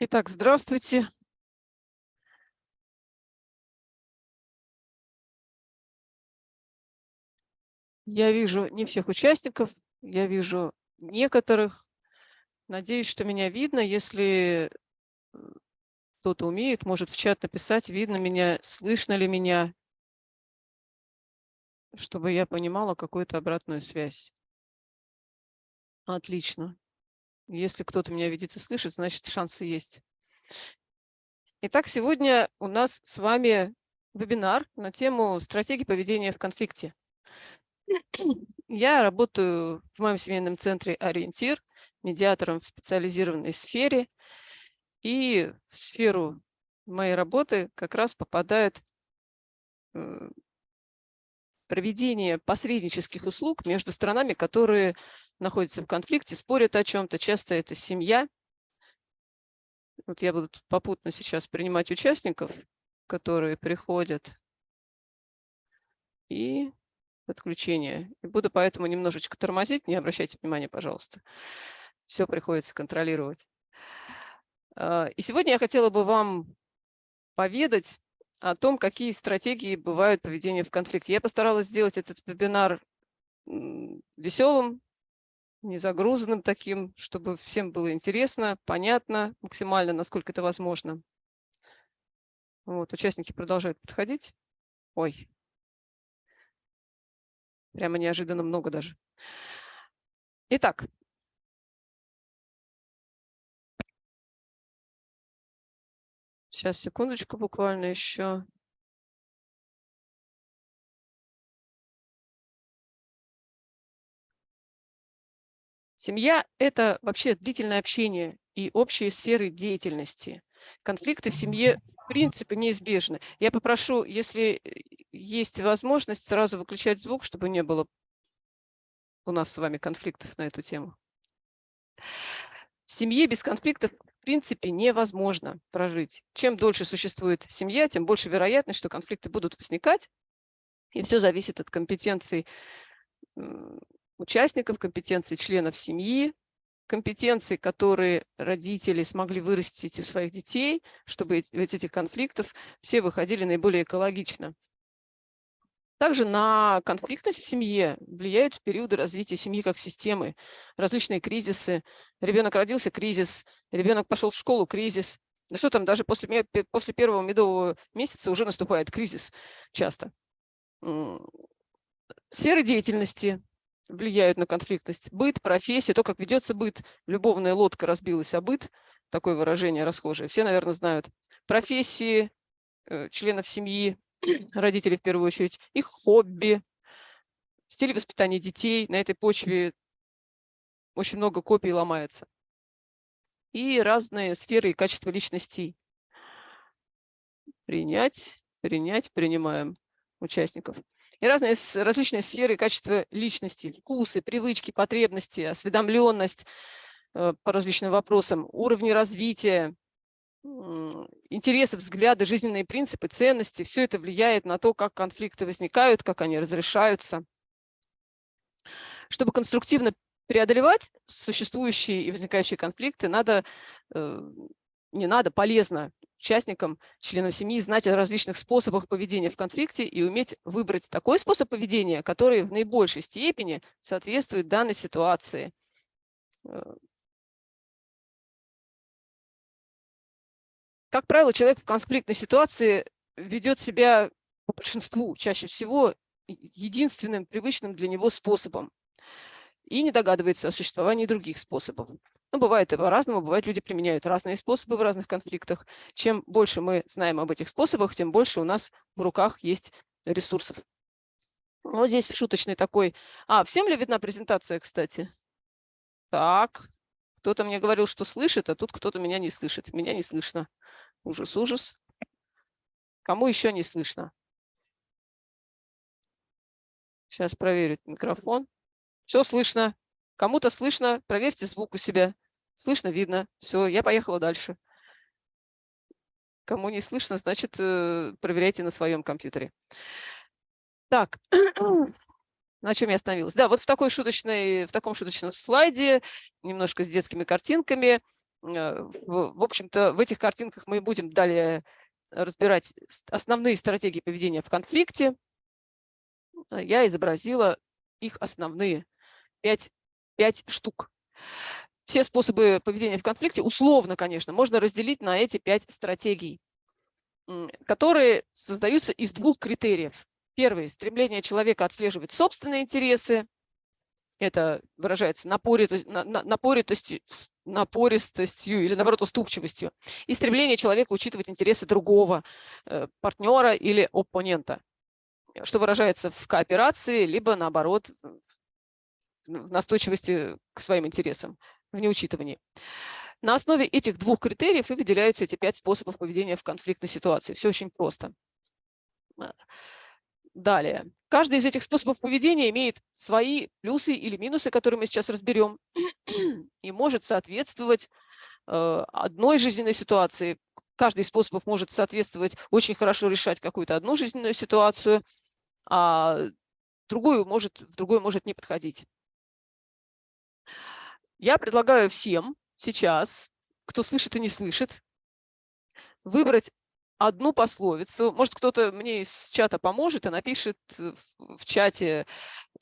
Итак, здравствуйте. Я вижу не всех участников, я вижу некоторых. Надеюсь, что меня видно. Если э, кто-то умеет, может в чат написать, видно меня, слышно ли меня, чтобы я понимала какую-то обратную связь. Отлично. Если кто-то меня видит и слышит, значит шансы есть. Итак, сегодня у нас с вами вебинар на тему стратегии поведения в конфликте. Я работаю в моем семейном центре «Ориентир», медиатором в специализированной сфере. И в сферу моей работы как раз попадает э, проведение посреднических услуг между странами, которые находятся в конфликте, спорят о чем-то. Часто это семья. Вот я буду попутно сейчас принимать участников, которые приходят. И подключение. И буду поэтому немножечко тормозить, не обращайте внимания, пожалуйста. Все приходится контролировать. А, и сегодня я хотела бы вам поведать о том, какие стратегии бывают поведения в конфликте. Я постаралась сделать этот вебинар веселым, незагрузанным таким, чтобы всем было интересно, понятно, максимально, насколько это возможно. Вот, участники продолжают подходить. Ой, прямо неожиданно много даже. Итак. Сейчас, секундочку буквально еще. Семья – это вообще длительное общение и общие сферы деятельности. Конфликты в семье в принципе неизбежны. Я попрошу, если э, есть возможность, сразу выключать звук, чтобы не было у нас с вами конфликтов на эту тему. В семье без конфликтов в принципе невозможно прожить. Чем дольше существует семья, тем больше вероятность, что конфликты будут возникать. И все зависит от компетенций участников, компетенции членов семьи, компетенции, которые родители смогли вырастить у своих детей, чтобы из этих конфликтов все выходили наиболее экологично. Также на конфликтность в семье влияют периоды развития семьи как системы, различные кризисы. Ребенок родился – кризис, ребенок пошел в школу – кризис. Да что там, даже после, после первого медового месяца уже наступает кризис часто. Сферы деятельности, влияют на конфликтность. Быт, профессия, то, как ведется быт. Любовная лодка разбилась, а быт, такое выражение расхожее, все, наверное, знают. Профессии э, членов семьи, родителей в первую очередь, их хобби, стиль воспитания детей. На этой почве очень много копий ломается. И разные сферы и качества личностей. Принять, принять, принимаем участников. И разные, различные сферы качества личности, вкусы, привычки, потребности, осведомленность э, по различным вопросам, уровни развития, интересы, взгляды, жизненные принципы, ценности. Все это влияет на то, как конфликты возникают, как они разрешаются. Чтобы конструктивно преодолевать существующие и возникающие конфликты, надо, э, не надо, полезно участникам, членам семьи знать о различных способах поведения в конфликте и уметь выбрать такой способ поведения, который в наибольшей степени соответствует данной ситуации. Э. Как правило, человек в конфликтной ситуации ведет себя по большинству, чаще всего, единственным привычным для него способом и не догадывается о существовании других способов. Ну, бывает и по-разному, бывает, люди применяют разные способы в разных конфликтах. Чем больше мы знаем об этих способах, тем больше у нас в руках есть ресурсов. Вот здесь шуточный такой. А, всем ли видна презентация, кстати? Так, кто-то мне говорил, что слышит, а тут кто-то меня не слышит. Меня не слышно. Ужас, ужас. Кому еще не слышно? Сейчас проверю микрофон. Все слышно. Кому-то слышно, проверьте звук у себя. Слышно, видно. Все, я поехала дальше. Кому не слышно, значит, э, проверяйте на своем компьютере. Так, на чем я остановилась? Да, вот в, такой шуточной, в таком шуточном слайде, немножко с детскими картинками, В общем-то, в этих картинках мы будем далее разбирать основные стратегии поведения в конфликте. Я изобразила их основные пять, пять штук. Все способы поведения в конфликте, условно, конечно, можно разделить на эти пять стратегий, которые создаются из двух критериев. Первый – стремление человека отслеживать собственные интересы. Это выражается напоритостью, напористостью или, наоборот, уступчивостью. И стремление человека учитывать интересы другого э, партнера или оппонента, что выражается в кооперации, либо, наоборот, в настойчивости к своим интересам, в неучитывании. На основе этих двух критериев и выделяются эти пять способов поведения в конфликтной ситуации. Все очень просто. А, далее. Каждый из этих способов поведения имеет свои плюсы или минусы, которые мы сейчас разберем, и может соответствовать э, одной жизненной ситуации. Каждый из способов может соответствовать, очень хорошо решать какую-то одну жизненную ситуацию, а другую может, в другой может не подходить. Я предлагаю всем сейчас, кто слышит и не слышит, выбрать одну пословицу. Может, кто-то мне из чата поможет и напишет в чате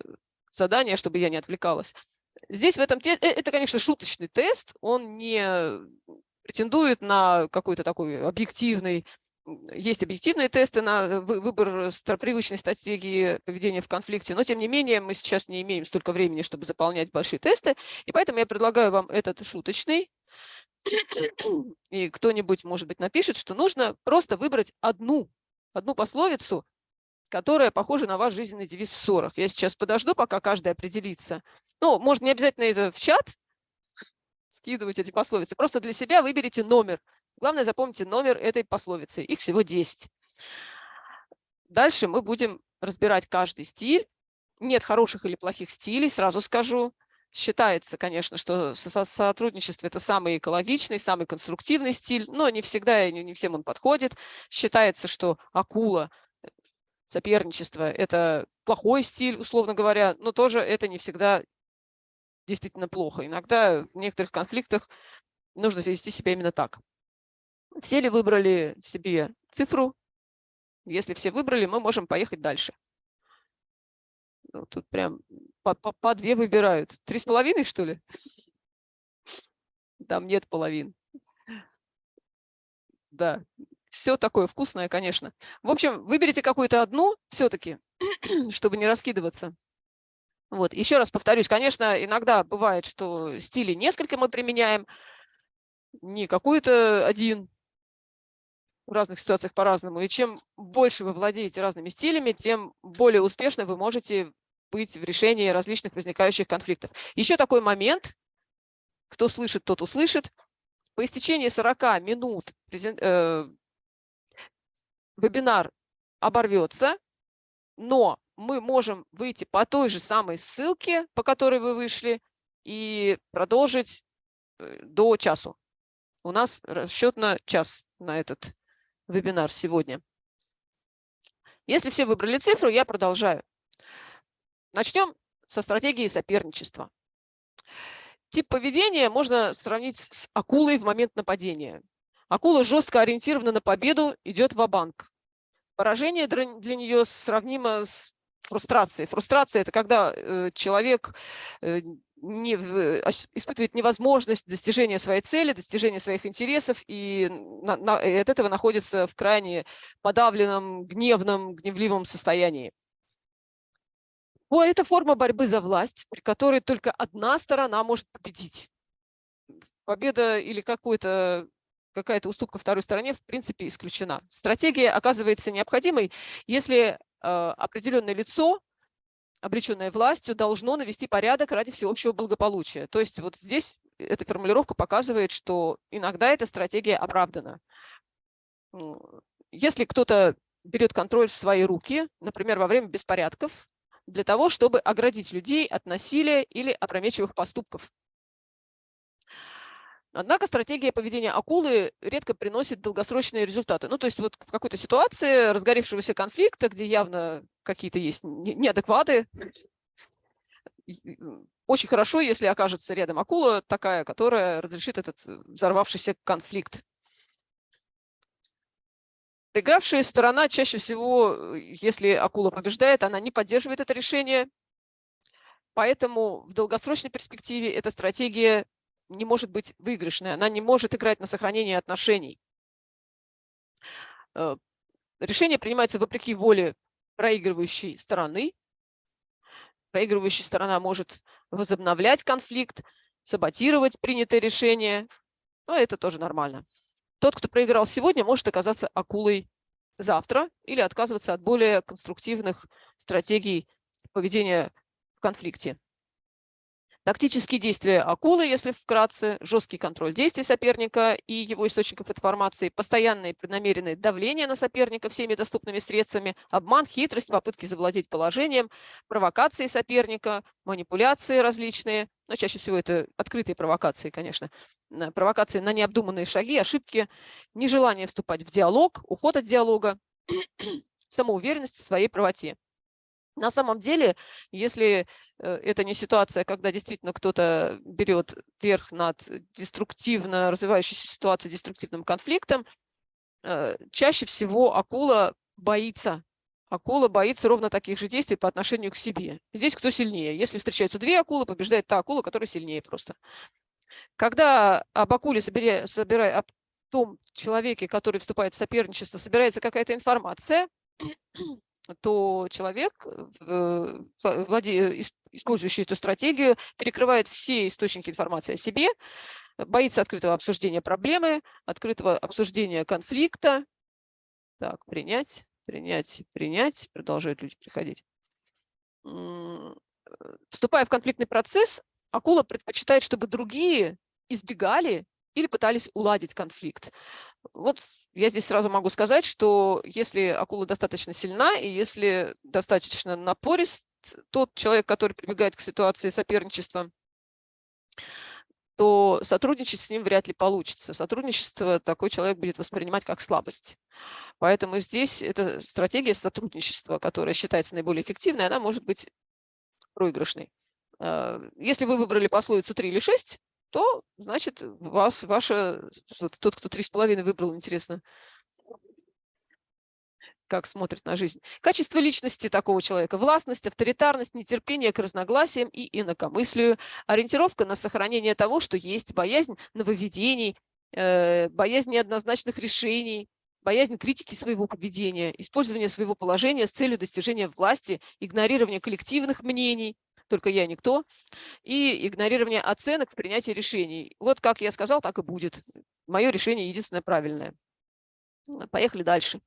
э, задание, чтобы я не отвлекалась. Здесь в этом э, это, конечно, шуточный тест, он не претендует на какой-то такой объективный есть объективные тесты на выбор привычной стратегии поведения в конфликте, но тем не менее мы сейчас не имеем столько времени, чтобы заполнять большие тесты, и поэтому я предлагаю вам этот шуточный, и кто-нибудь, может быть, напишет, что нужно просто выбрать одну, одну пословицу, которая похожа на ваш жизненный девиз в ссорах. Я сейчас подожду, пока каждый определится. Ну, может, не обязательно это в чат скидывать эти пословицы, просто для себя выберите номер – Главное, запомните номер этой пословицы. Их всего 10. Дальше мы будем разбирать каждый стиль. Нет хороших или плохих стилей, сразу скажу. Считается, конечно, что сотрудничество – это самый экологичный, самый конструктивный стиль, но не всегда и не всем он подходит. Считается, что акула, соперничество – это плохой стиль, условно говоря, но тоже это не всегда действительно плохо. Иногда в некоторых конфликтах нужно вести себя именно так. Все ли выбрали себе цифру? Если все выбрали, мы можем поехать дальше. Ну, тут прям по, по, по две выбирают. Три с половиной, что ли? Там нет половин. Да, все такое вкусное, конечно. В общем, выберите какую-то одну все-таки, чтобы не раскидываться. Вот, еще раз повторюсь, конечно, иногда бывает, что стили несколько мы применяем, не какой-то один, в разных ситуациях по-разному. И чем больше вы владеете разными стилями, тем более успешно вы можете быть в решении различных возникающих конфликтов. Еще такой момент, кто слышит, тот услышит. По истечении 40 минут э, вебинар оборвется, но мы можем выйти по той же самой ссылке, по которой вы вышли, и продолжить э, до часу. У нас расчет на час на этот вебинар сегодня. Если все выбрали цифру, я продолжаю. Начнем со стратегии соперничества. Тип поведения можно сравнить с акулой в момент нападения. Акула жестко ориентирована на победу, идет в банк Поражение для нее сравнимо с фрустрацией. Фрустрация – это когда э, человек э, не, испытывает невозможность достижения своей цели, достижения своих интересов, и, на, на, и от этого находится в крайне подавленном, гневном, гневливом состоянии. О, это форма борьбы за власть, при которой только одна сторона может победить. Победа или какой-то какая-то уступка второй стороне в принципе исключена. Стратегия оказывается необходимой, если э, определенное лицо облеченное властью, должно навести порядок ради всеобщего благополучия. То есть вот здесь эта формулировка показывает, что иногда эта стратегия оправдана. Если кто-то берет контроль в свои руки, например, во время беспорядков, для того, чтобы оградить людей от насилия или опрометчивых поступков. Однако стратегия поведения акулы редко приносит долгосрочные результаты. Ну, то есть вот в какой-то ситуации разгоревшегося конфликта, где явно какие-то есть неадекваты, очень хорошо, если окажется рядом акула такая, которая разрешит этот э, взорвавшийся конфликт. Проигравшая сторона чаще всего, если акула побеждает, она не поддерживает это решение, поэтому в долгосрочной перспективе эта стратегия не может быть выигрышной, она не может играть на сохранение отношений. Э, решение принимается вопреки воле проигрывающей стороны. Проигрывающая сторона может возобновлять конфликт, саботировать принятое решение, но это тоже нормально. Тот, кто проиграл сегодня, может оказаться акулой завтра или отказываться от более конструктивных стратегий поведения в конфликте. Тактические действия акулы, если вкратце, жесткий контроль действий соперника и его источников информации, постоянное и преднамеренное давление на соперника всеми доступными средствами, обман, хитрость, попытки завладеть положением, провокации соперника, манипуляции различные, но чаще всего это открытые провокации, конечно, провокации на необдуманные шаги, ошибки, нежелание вступать в диалог, уход от диалога, самоуверенность в своей правоте. На самом деле, если э, это не ситуация, когда действительно кто-то берет верх над деструктивно развивающейся ситуацией, деструктивным конфликтом, э, чаще всего акула боится. Акула боится ровно таких же действий по отношению к себе. Здесь кто сильнее? Если встречаются две акулы, побеждает та акула, которая сильнее просто. Когда об акуле, собирая, собирая, об том человеке, который вступает в соперничество, собирается какая-то информация, то человек, э, владе... использующий эту стратегию, перекрывает все источники информации о себе, боится открытого обсуждения проблемы, открытого обсуждения конфликта. Так, принять, принять, принять. Продолжают люди приходить. Вступая в конфликтный процесс, акула предпочитает, чтобы другие избегали или пытались уладить конфликт. Вот я здесь сразу могу сказать, что если акула достаточно сильна и если достаточно напорист тот человек, который прибегает к ситуации соперничества, то сотрудничать с ним вряд ли получится. Сотрудничество такой человек будет воспринимать как слабость. Поэтому здесь эта стратегия сотрудничества, которая считается наиболее эффективной, она может быть проигрышной. А, если вы выбрали пословицу 3 или 6, то, значит, вас, ваша, тот, кто три с половиной выбрал, интересно, как смотрит на жизнь. Качество личности такого человека – властность, авторитарность, нетерпение к разногласиям и инакомыслию, ориентировка на сохранение того, что есть, боязнь нововведений, э, боязнь неоднозначных решений, боязнь критики своего поведения, использование своего положения с целью достижения власти, игнорирование коллективных мнений, только я никто, и игнорирование оценок в принятии решений. Вот как я сказал, так и будет. Мое решение единственное правильное. Поехали дальше.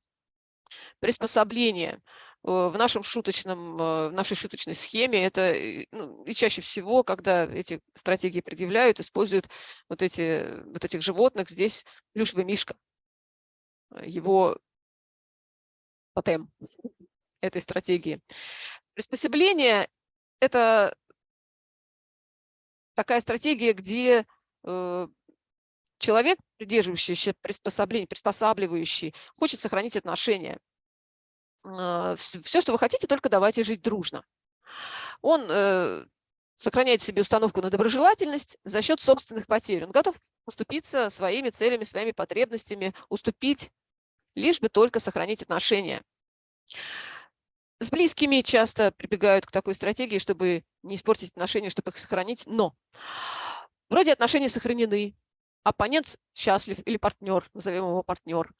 Приспособление. Э, в нашем шуточном, э, в нашей шуточной схеме это э, ну, и чаще всего, когда эти стратегии предъявляют, используют вот, эти, вот этих животных. Здесь плюшевый мишка. Его тотем этой стратегии. Приспособление это такая стратегия, где э, человек, придерживающийся приспособления, приспосабливающий, хочет сохранить отношения. Э, все, что вы хотите, только давайте жить дружно. Он э, сохраняет себе установку на доброжелательность за счет собственных потерь. Он готов уступиться своими целями, своими потребностями, уступить, лишь бы только сохранить отношения. С близкими часто прибегают к такой стратегии, чтобы не испортить отношения, чтобы их сохранить, но вроде отношения сохранены, оппонент счастлив или партнер, назовем его партнер,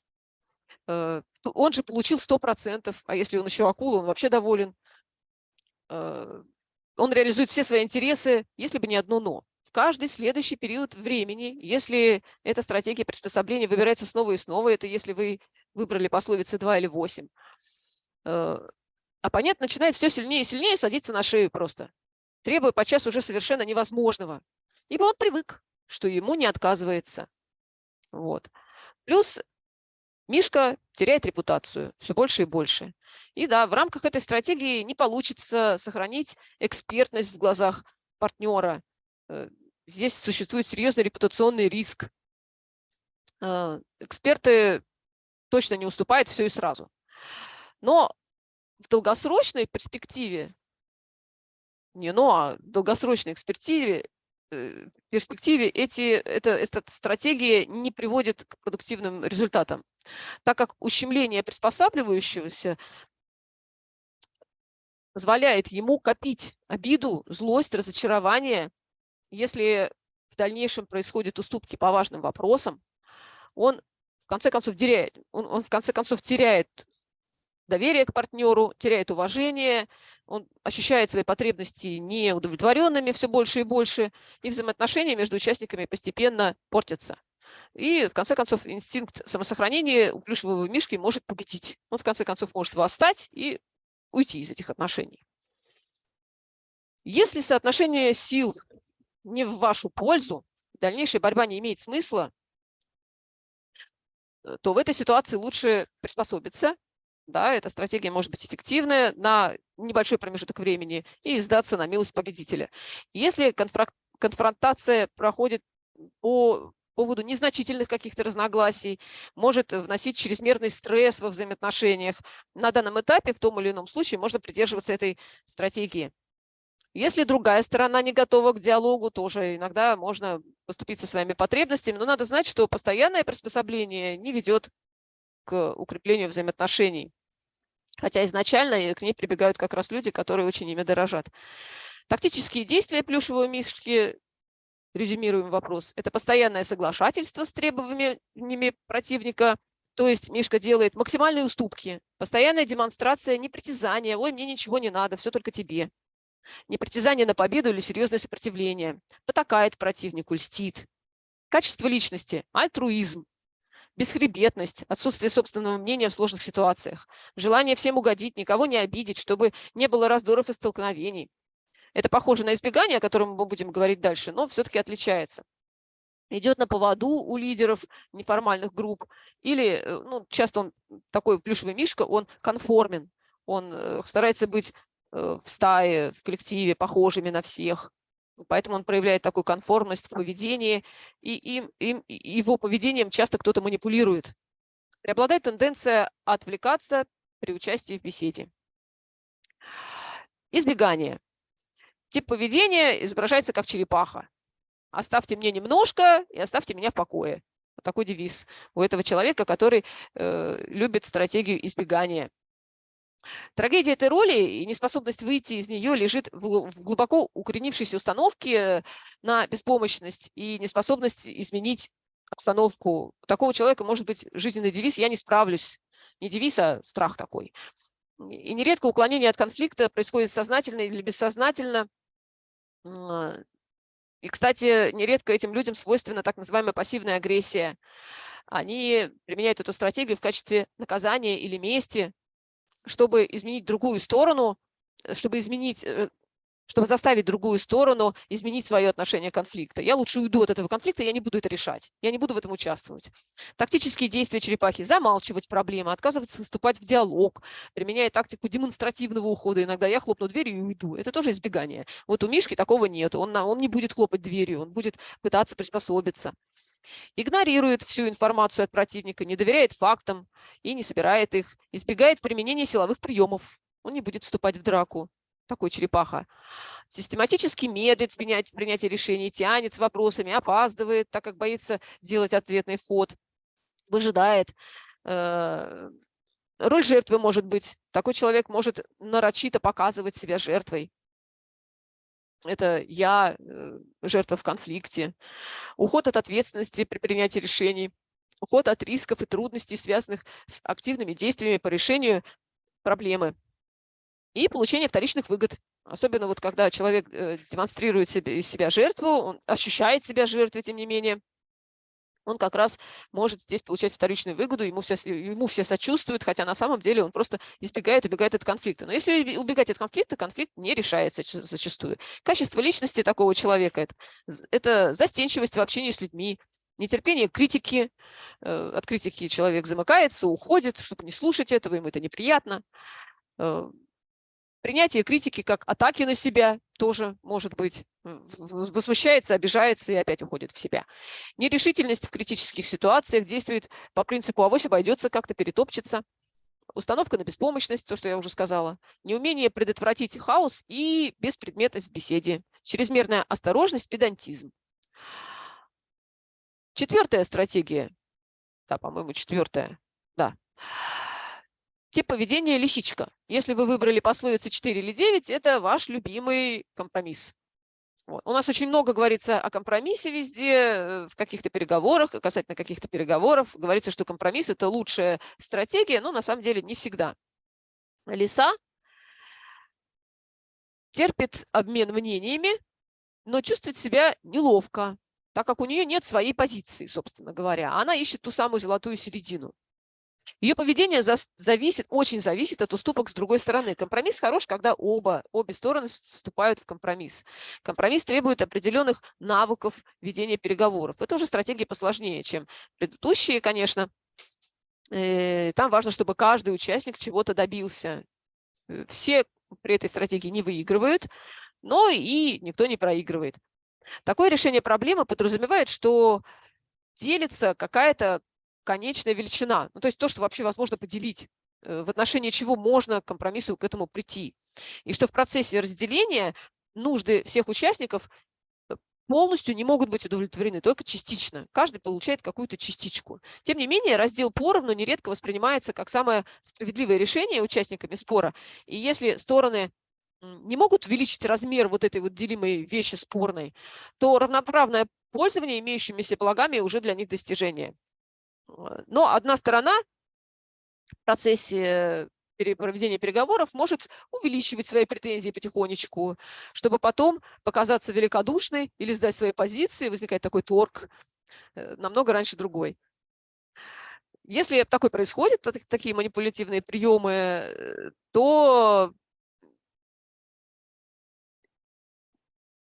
э, он же получил 100%, а если он еще акула, он вообще доволен. Э, он реализует все свои интересы, если бы не одно «но». В каждый следующий период времени, если эта стратегия приспособления выбирается снова и снова, это если вы выбрали пословицы 2 или 8, оппонент начинает все сильнее и сильнее садиться на шею просто, требуя подчас уже совершенно невозможного, ибо он привык, что ему не отказывается. Вот. Плюс Мишка теряет репутацию все больше и больше. И да, в рамках этой стратегии не получится сохранить экспертность в глазах партнера. Э, здесь существует серьезный репутационный риск. Э, эксперты точно не уступают все и сразу. Но в долгосрочной перспективе не но, а в долгосрочной экспертиве, э, перспективе эти, это, эта стратегия не приводит к продуктивным результатам, так как ущемление приспосабливающегося позволяет ему копить обиду, злость, разочарование. Если в дальнейшем происходят уступки по важным вопросам, он в конце концов теряет, он, он в конце концов теряет доверие к партнеру, теряет уважение, он ощущает свои потребности неудовлетворенными все больше и больше, и взаимоотношения между участниками постепенно портятся. И, в конце концов, инстинкт самосохранения у плюшевого мишки может победить. Он, в конце концов, может восстать и уйти из этих отношений. Если соотношение сил не в вашу пользу, дальнейшая борьба не имеет смысла, э, то в этой ситуации лучше приспособиться. Да, эта стратегия может быть эффективная на небольшой промежуток времени и сдаться на милость победителя. Если конфронтация проходит по поводу незначительных каких-то разногласий, может вносить чрезмерный стресс во взаимоотношениях. На данном этапе в том или ином случае можно придерживаться этой стратегии. Если другая сторона не готова к диалогу, тоже иногда можно поступить со своими потребностями, но надо знать, что постоянное приспособление не ведет к укреплению взаимоотношений. Хотя изначально к ней прибегают как раз люди, которые очень ими дорожат. Тактические действия плюшевого мишки резюмируем вопрос, это постоянное соглашательство с требованиями противника, то есть Мишка делает максимальные уступки, постоянная демонстрация непритязания, ой, мне ничего не надо, все только тебе. Непритязание на победу или серьезное сопротивление, потакает противнику, льстит. Качество личности, альтруизм, бесхребетность, отсутствие собственного мнения в сложных ситуациях, желание всем угодить, никого не обидеть, чтобы не было раздоров и столкновений, это похоже на избегание, о котором мы будем говорить дальше, но все-таки отличается. Идет на поводу у лидеров неформальных групп, или э, ну, часто он такой плюшевый мишка, он конформен, он э, старается быть э, в стае, в коллективе, похожими на всех. Поэтому он проявляет такую конформность в поведении, и им, им, его поведением часто кто-то манипулирует. Преобладает тенденция отвлекаться при участии в беседе. Избегание. Тип поведения изображается как черепаха. Оставьте мне немножко и оставьте меня в покое. Такой девиз у этого человека, который э, любит стратегию избегания. Трагедия этой роли и неспособность выйти из нее лежит в глубоко укоренившейся установке на беспомощность и неспособность изменить обстановку. У такого человека может быть жизненный девиз «я не справлюсь». Не девиз, а страх такой. И нередко уклонение от конфликта происходит сознательно или бессознательно, а, и, кстати, нередко этим людям свойственна так называемая пассивная агрессия. Они применяют эту стратегию в качестве наказания или мести, чтобы изменить другую сторону, э, чтобы изменить э, чтобы заставить другую сторону изменить свое отношение к конфликту. Я лучше уйду от этого конфликта, я не буду это решать, я не буду в этом участвовать. Тактические действия черепахи – замалчивать проблемы, отказываться вступать в диалог, применяя тактику демонстративного ухода. Иногда я хлопну дверью и уйду. Это тоже избегание. Вот у Мишки такого нет, он, он не будет хлопать дверью, он будет пытаться приспособиться игнорирует всю информацию от противника, не доверяет фактам и не собирает их, избегает применения силовых приемов, он не будет вступать в драку, такой черепаха, систематически медлит в принятии, принятии решений, тянет с вопросами, опаздывает, так как боится делать ответный ход, выжидает. Э, роль жертвы может быть. Такой человек может нарочито показывать себя жертвой. Это я, э, жертва в конфликте. Уход от ответственности при принятии решений. Уход от рисков и трудностей, связанных с активными действиями по решению проблемы и получение вторичных выгод. Особенно вот когда человек э, демонстрирует себе, из себя жертву, он ощущает себя жертвой, тем не менее, он как раз может здесь получать вторичную выгоду, ему все, ему все сочувствуют, хотя на самом деле он просто избегает, убегает от конфликта. Но если убегать от конфликта, конфликт не решается зачастую. Качество личности такого человека это, – это застенчивость в общении с людьми, нетерпение критики. Э, от критики человек замыкается, уходит, чтобы не слушать этого, ему это неприятно э, Принятие критики как атаки на себя тоже может быть. Возмущается, обижается и опять уходит в себя. Нерешительность в критических ситуациях действует по принципу авось обойдется, как-то перетопчется. установка на беспомощность, то, что я уже сказала, неумение предотвратить хаос и беспредметность в беседе, чрезмерная осторожность, педантизм. Четвертая стратегия, да, по-моему, четвертая, да. Тип поведения лисичка. Если вы выбрали пословицы 4 или 9, это ваш любимый компромисс. Вот. У нас очень много говорится о компромиссе везде, э, в каких-то переговорах, касательно каких-то переговоров. Говорится, что компромисс – это лучшая стратегия, но на самом деле не всегда. Лиса терпит обмен мнениями, но чувствует себя неловко, так как у нее нет своей позиции, собственно говоря. Она ищет ту самую золотую середину. Ее поведение зависит, очень зависит от уступок с другой стороны. Компромисс хорош, когда оба, обе стороны вступают в компромисс. Компромисс требует определенных навыков ведения переговоров. Это уже стратегии посложнее, чем предыдущие, конечно. Э, там важно, чтобы каждый участник чего-то добился. Э, все при этой стратегии не выигрывают, но и никто не проигрывает. Такое решение проблемы подразумевает, что делится какая-то конечная величина, ну, то есть то, что вообще возможно поделить, э, в отношении чего можно к компромиссу к этому прийти. И что в процессе разделения нужды всех участников э, полностью не могут быть удовлетворены, только частично. Каждый получает какую-то частичку. Тем не менее, раздел поровну нередко воспринимается как самое справедливое решение участниками спора. И если стороны не могут увеличить размер вот этой вот делимой вещи спорной, то равноправное пользование имеющимися благами уже для них достижение. Э, но одна сторона в процессе проведения переговоров может увеличивать свои претензии потихонечку, чтобы потом показаться великодушной или сдать свои позиции, возникает такой торг э, намного раньше другой. Если такое происходит, такие манипулятивные приемы, э, то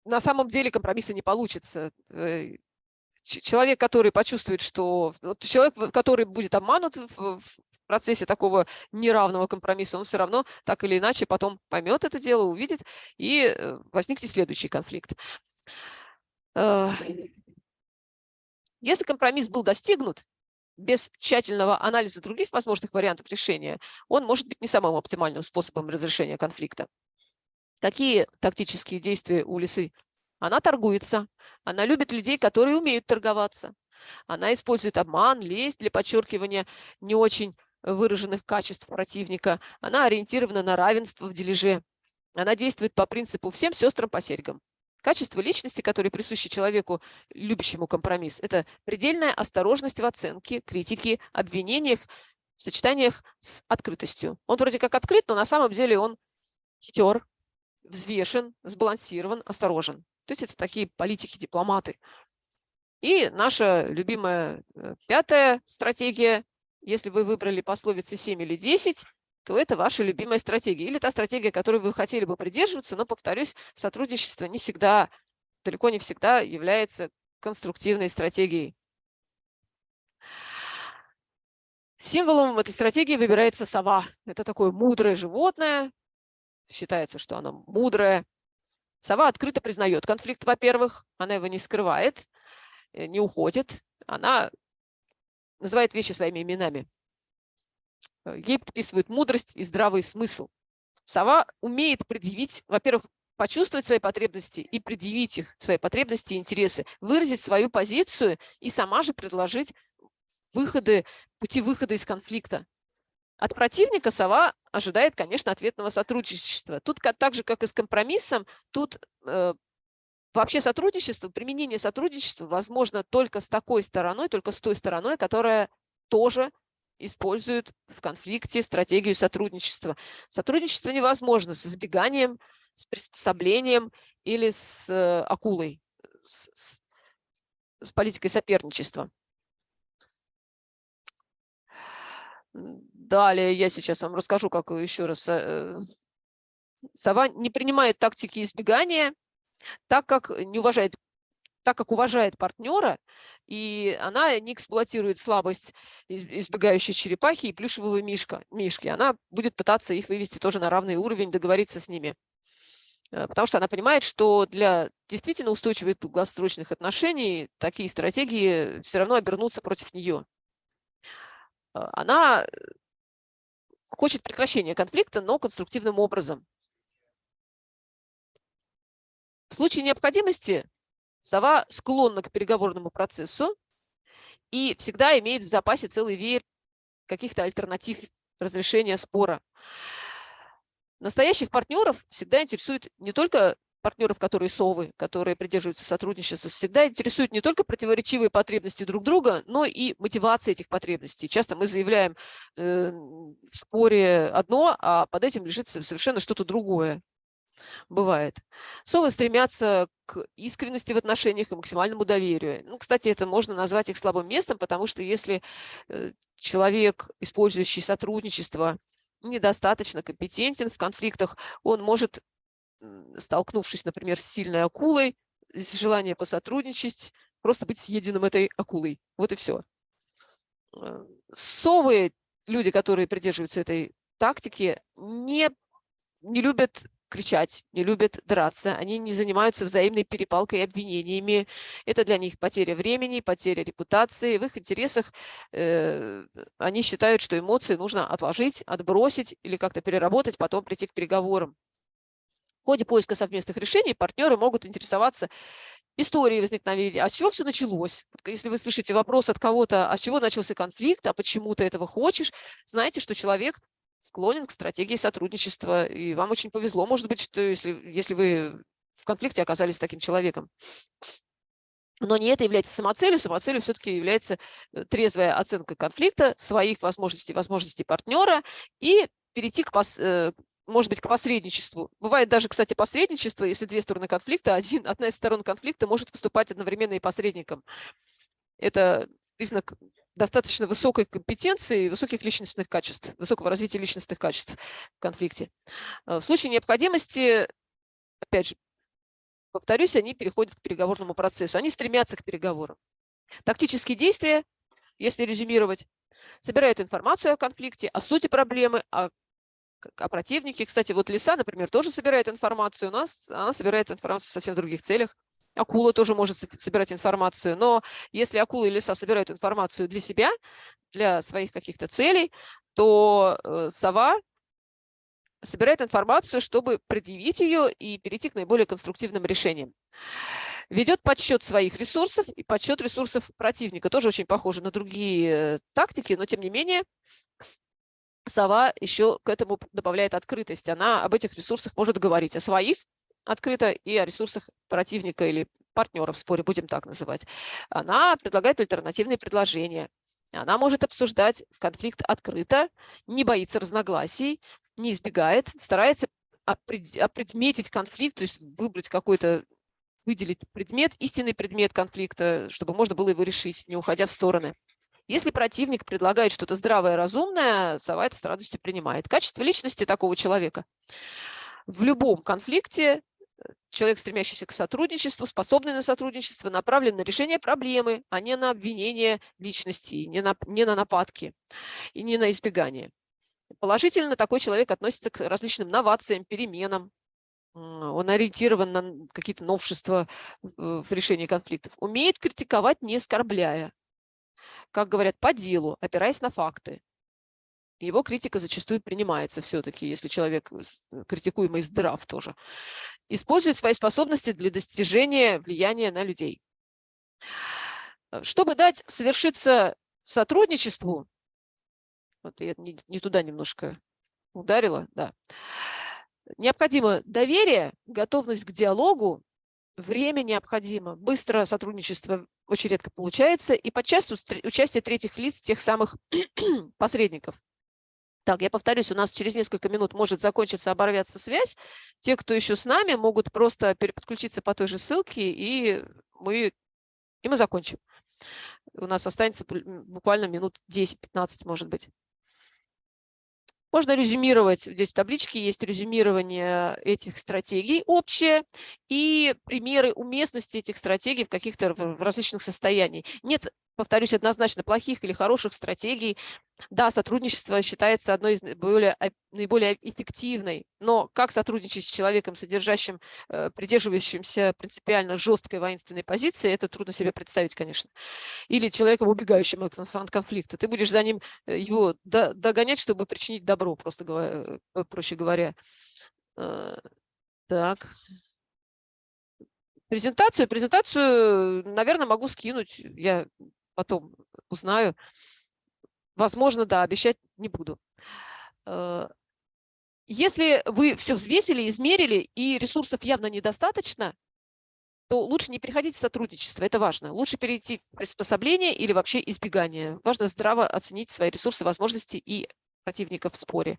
на самом деле компромисса не получится человек, который почувствует, что вот человек, который будет обманут в, в процессе такого неравного компромисса, он все равно так или иначе потом поймет это дело, увидит, и э, возникнет следующий конфликт. Э, если компромисс был достигнут, без тщательного анализа других возможных вариантов решения, он может быть не самым оптимальным способом разрешения конфликта. Какие тактические действия у лисы? Она торгуется, она любит людей, которые умеют торговаться. Она использует обман, лесть для подчеркивания не очень выраженных качеств противника. Она ориентирована на равенство в дележе. Она действует по принципу «всем сестрам по серьгам». Качество личности, которые присущи человеку, любящему компромисс, это предельная осторожность в оценке, критике, обвинениях, в сочетаниях с открытостью. Он вроде как открыт, но на самом деле он хитер, взвешен, сбалансирован, осторожен. То есть это такие политики, дипломаты. И наша любимая э, пятая стратегия, если вы выбрали пословицы 7 или 10, то это ваша любимая стратегия. Или та стратегия, которой вы хотели бы придерживаться, но, повторюсь, сотрудничество не всегда, далеко не всегда является конструктивной стратегией. Символом этой стратегии выбирается сова. Это такое мудрое животное. Считается, что оно мудрое, Сова открыто признает конфликт, во-первых, она его не скрывает, э, не уходит, она называет вещи своими именами. Э, ей приписывают мудрость и здравый смысл. Сова умеет предъявить, во-первых, почувствовать свои потребности и предъявить их, свои потребности и интересы, выразить свою позицию и сама же предложить выходы, пути выхода из конфликта. От противника сова ожидает, конечно, ответного сотрудничества. Тут так же, как и с компромиссом, тут э, вообще сотрудничество, применение сотрудничества возможно только с такой стороной, только с той стороной, которая тоже использует в конфликте стратегию сотрудничества. Сотрудничество невозможно с избеганием, с приспособлением или с э, акулой, с, с политикой соперничества. Далее я сейчас вам расскажу, как еще раз. Э, сова не принимает тактики избегания, так как не уважает так как уважает партнера, и она не эксплуатирует слабость избегающей черепахи и плюшевого мишка, мишки. Она будет пытаться их вывести тоже на равный уровень, договориться с ними. Э, потому что она понимает, что для действительно устойчивых долгосрочных отношений такие стратегии все равно обернутся против нее. Э, она хочет прекращения конфликта, но конструктивным образом. В случае необходимости сова склонна к переговорному процессу и всегда имеет в запасе целый веер каких-то альтернатив разрешения спора. Настоящих партнеров всегда интересует не только партнеров, которые совы, которые придерживаются сотрудничества, всегда интересуют не только противоречивые потребности друг друга, но и мотивация этих потребностей. Часто мы заявляем э, в споре одно, а под этим лежит совершенно что-то другое. Бывает. Совы стремятся к искренности в отношениях и максимальному доверию. Ну, кстати, это можно назвать их слабым местом, потому что если э, человек, использующий сотрудничество, недостаточно компетентен в конфликтах, он может столкнувшись, например, с сильной акулой, с желанием посотрудничать, просто быть съеденным этой акулой. Вот и все. Э, совы, люди, которые придерживаются этой тактики, не, не любят кричать, не любят драться, они не занимаются взаимной перепалкой и обвинениями. Это для них потеря времени, потеря репутации. В их интересах э, они считают, что эмоции нужно отложить, отбросить или как-то переработать, потом прийти к переговорам. Ходе поиска совместных решений партнеры могут интересоваться историей возникновения, а с чего все началось. Если вы слышите вопрос от кого-то, а с чего начался конфликт, а почему ты этого хочешь, знаете, что человек склонен к стратегии сотрудничества, и вам очень повезло, может быть, что если, если вы в конфликте оказались с таким человеком. Но не это является самоцелью, самоцелью все-таки является э, трезвая оценка конфликта, своих возможностей, возможностей партнера и перейти к, пос, э, может быть, к посредничеству. Бывает даже, кстати, посредничество, если две стороны конфликта, один, одна из сторон конфликта может выступать одновременно и посредником. Это признак достаточно высокой компетенции высоких личностных качеств, высокого развития личностных качеств в конфликте. Э, в случае необходимости, опять же, повторюсь, они переходят к переговорному процессу, они стремятся к переговорам. Тактические действия, если резюмировать, собирают информацию о конфликте, о сути проблемы, о о противнике. Кстати, вот лиса, например, тоже собирает информацию. У нас она собирает информацию в совсем других целях. Акула тоже может собирать информацию. Но если акула и лиса собирают информацию для себя, для своих каких-то целей, то э, сова собирает информацию, чтобы предъявить ее и перейти к наиболее конструктивным решениям. Ведет подсчет своих ресурсов и подсчет ресурсов противника. Тоже очень похоже на другие э, тактики, но тем не менее сова еще к этому добавляет открытость. Она об этих ресурсах может говорить о своих открыто и о ресурсах противника или партнера в споре, будем так называть. Она предлагает альтернативные предложения. Она может обсуждать конфликт открыто, не боится разногласий, не избегает, старается опредметить конфликт, то есть выбрать какой-то, выделить предмет, истинный предмет конфликта, чтобы можно было его решить, не уходя в стороны. Если противник предлагает что-то здравое, разумное, сова это с радостью принимает. Качество личности такого человека. В любом конфликте э, человек, стремящийся к сотрудничеству, способный на сотрудничество, направлен на решение проблемы, а не на обвинение личности, не на, не на нападки и не на избегание. Положительно такой человек относится к различным новациям, переменам, он ориентирован на какие-то новшества в решении конфликтов, умеет критиковать, не оскорбляя, как говорят, по делу, опираясь на факты. Его критика зачастую принимается все-таки, если человек э, критикуемый здрав тоже. Использует свои способности для достижения влияния на людей. Э, чтобы дать совершиться сотрудничеству, вот я не, не туда немножко ударила, да, необходимо доверие, готовность к диалогу, время необходимо, быстро сотрудничество очень редко получается, и подчас участие третьих лиц, тех самых посредников. Так, я повторюсь, у нас через несколько минут может закончиться, оборваться связь. Те, кто еще с нами, могут просто переподключиться по той же ссылке, и мы, и мы закончим. У нас останется буквально минут 10-15, может быть. Можно резюмировать, здесь в табличке есть резюмирование этих стратегий общее и примеры уместности этих стратегий в каких-то различных состояниях. Нет, повторюсь, однозначно плохих или хороших стратегий. Да, сотрудничество считается одной из наиболее, наиболее эффективной, но как сотрудничать с человеком, содержащим, э, придерживающимся принципиально жесткой воинственной позиции, это трудно себе представить, конечно. Или человеком, убегающим от конфликта. Ты будешь за ним э, его догонять, чтобы причинить добро, просто говоря, э, проще говоря. Так. Презентацию, презентацию, наверное, могу скинуть, я потом узнаю. Возможно, да, обещать не буду. Э, если вы все взвесили, измерили, и ресурсов явно недостаточно, то лучше не переходить в сотрудничество, это важно. Лучше перейти в приспособление или вообще избегание. Важно здраво оценить свои ресурсы, возможности и противника в споре.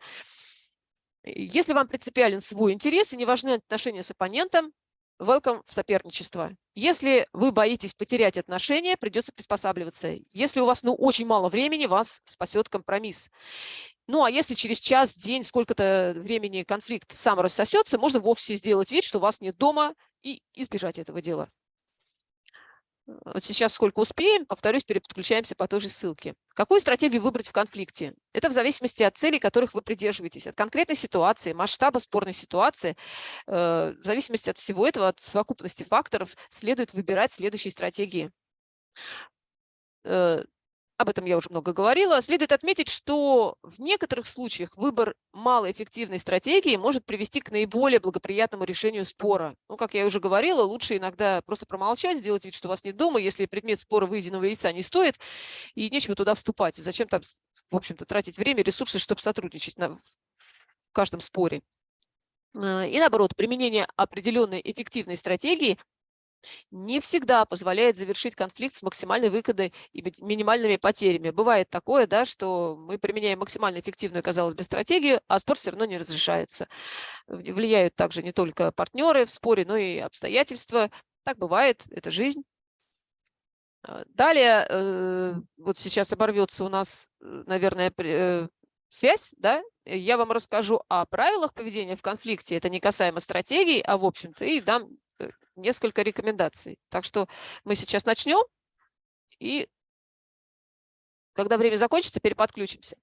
Если вам принципиален свой интерес и не важны отношения с оппонентом, welcome в соперничество. Если вы боитесь потерять отношения, придется приспосабливаться. Если у вас ну, очень мало времени, вас спасет компромисс. Ну, а если через час, день, сколько-то времени конфликт сам рассосется, можно вовсе сделать вид, что вас нет дома и избежать этого дела. Вот сейчас сколько успеем, повторюсь, переподключаемся по той же ссылке. Какую стратегию выбрать в конфликте? Это в зависимости от целей, которых вы придерживаетесь, от конкретной ситуации, масштаба спорной ситуации. Э, в зависимости от всего этого, от совокупности факторов, следует выбирать следующие стратегии. Об этом я уже много говорила. Следует отметить, что в некоторых случаях выбор малоэффективной стратегии может привести к наиболее благоприятному решению спора. Ну, как я уже говорила, лучше иногда просто промолчать, сделать вид, что у вас нет дома, если предмет спора выеденного яйца не стоит, и нечего туда вступать. Зачем там, в общем-то, тратить время, ресурсы, чтобы сотрудничать на, в каждом споре. А, и наоборот, применение определенной эффективной стратегии не всегда позволяет завершить конфликт с максимальной выгодой и минимальными потерями. Бывает такое, да, что мы применяем максимально эффективную, казалось бы, стратегию, а спор все равно не разрешается. Влияют также не только партнеры в споре, но и обстоятельства. Так бывает, это жизнь. А, далее, э, вот сейчас оборвется у нас, э, наверное, э, связь, да, я вам расскажу о правилах поведения в конфликте. Это не касаемо стратегии, а в общем-то и дам несколько рекомендаций. Так что мы сейчас начнем, и когда время закончится, переподключимся.